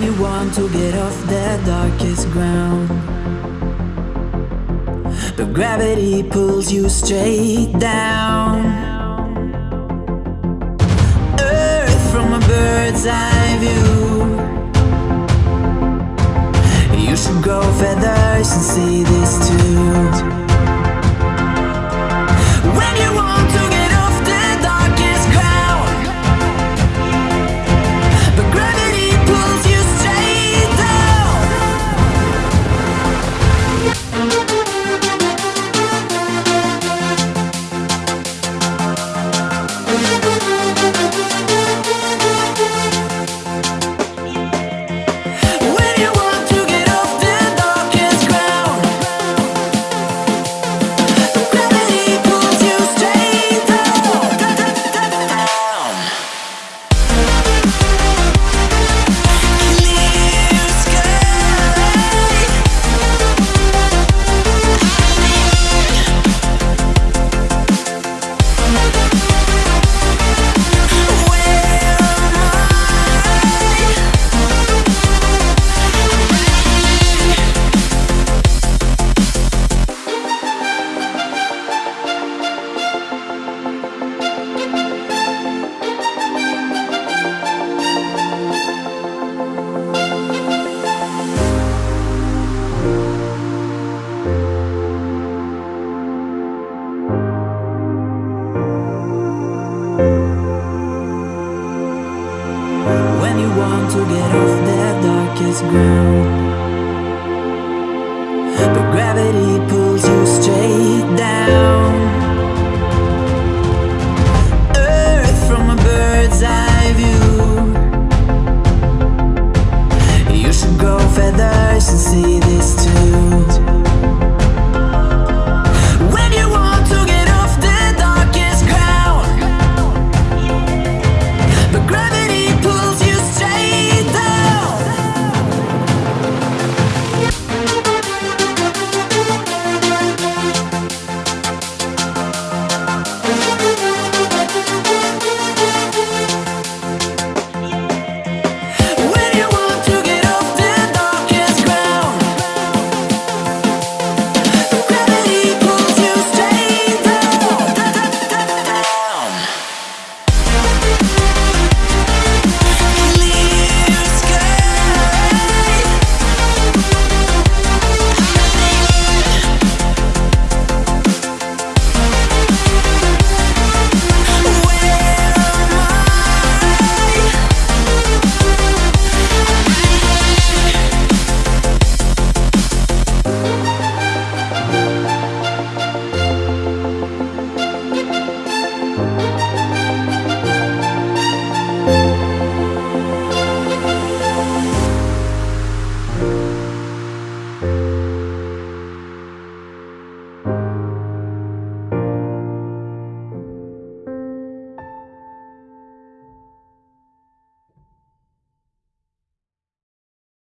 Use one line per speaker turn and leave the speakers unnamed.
you want to get off that darkest ground. But gravity pulls you straight down. Earth from a bird's eye view. You should grow feathers and see too. darkest ground